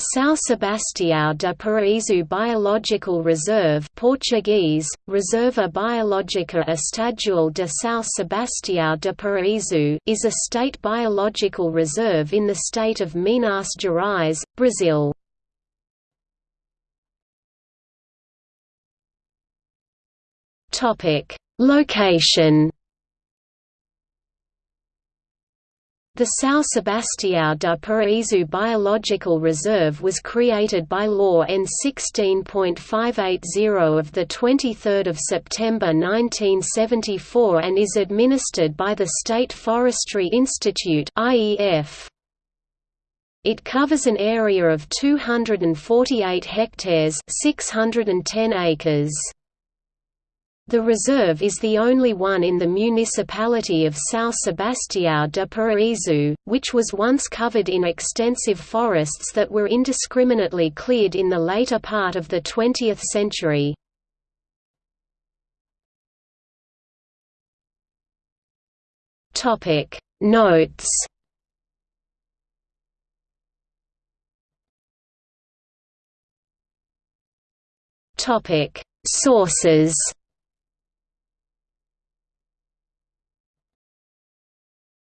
São Sebastião de Paraíso Biological Reserve Portuguese, Reserva Biológica Estadual de São Sebastião de Paraíso is a state biological reserve in the state of Minas Gerais, Brazil. Location The São Sebastião de Paraíso Biological Reserve was created by Law N 16.580 of 23 September 1974 and is administered by the State Forestry Institute It covers an area of 248 hectares 610 acres. The reserve is the only one in the municipality of São Sebastião de Paraíso, which was once covered in extensive forests that were indiscriminately cleared in the later part of the 20th century. Notes Sources